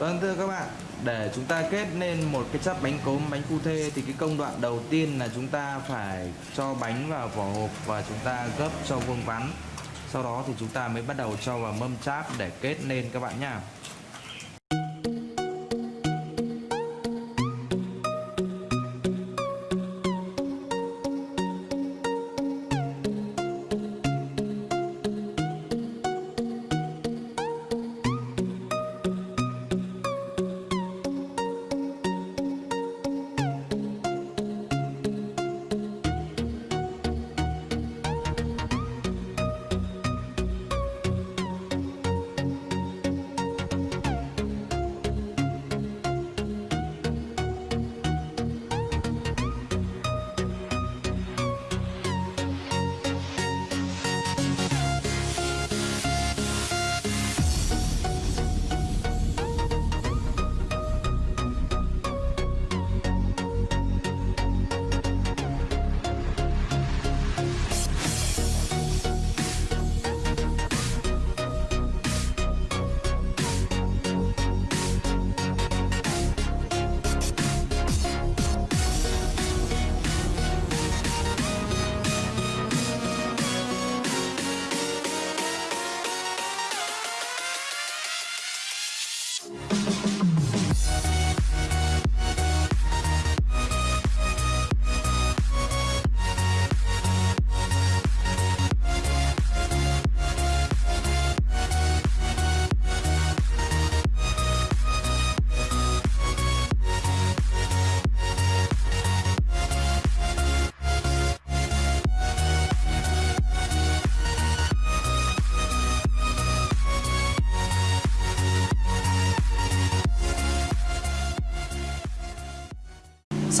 Vâng thưa các bạn, để chúng ta kết nên một cái chắp bánh cốm bánh cu thê thì cái công đoạn đầu tiên là chúng ta phải cho bánh vào vỏ hộp và chúng ta gấp cho vuông vắn. Sau đó thì chúng ta mới bắt đầu cho vào mâm cháp để kết nên các bạn nha.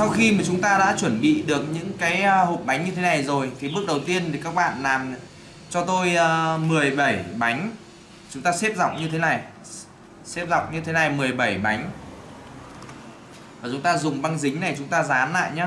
Sau khi mà chúng ta đã chuẩn bị được những cái à, hộp bánh như thế này rồi, thì bước đầu tiên thì các bạn làm cho tôi à, 17 bánh. Chúng ta xếp dọc như thế này. Xếp dọc như thế này 17 bánh. Và chúng ta dùng băng dính này, chúng ta dán lại nhé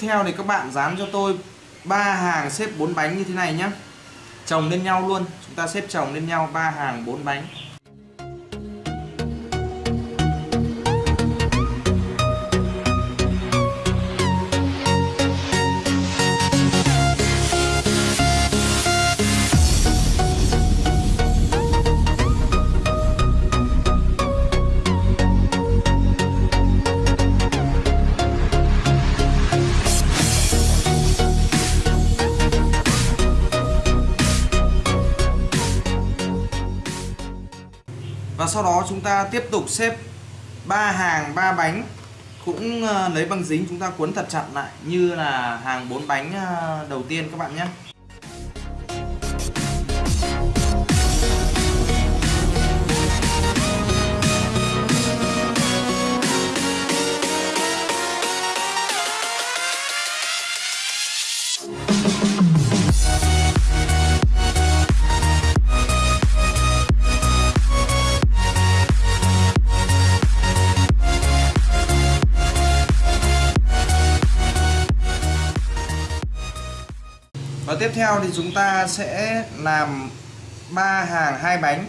theo thì các bạn dán cho tôi ba hàng xếp 4 bánh như thế này nhé Chồng lên nhau luôn, Chúng ta xếp chồng lên nhau ba hàng 4 bánh. Sau đó chúng ta tiếp tục xếp ba hàng, ba bánh. Cũng ờ, lấy băng dính, chúng ta cuốn thật chặt lại, như là hàng bốn bánh ờ, đầu tiên các bạn nhé. Theo thì chúng ta sẽ làm ba hàng hai bánh.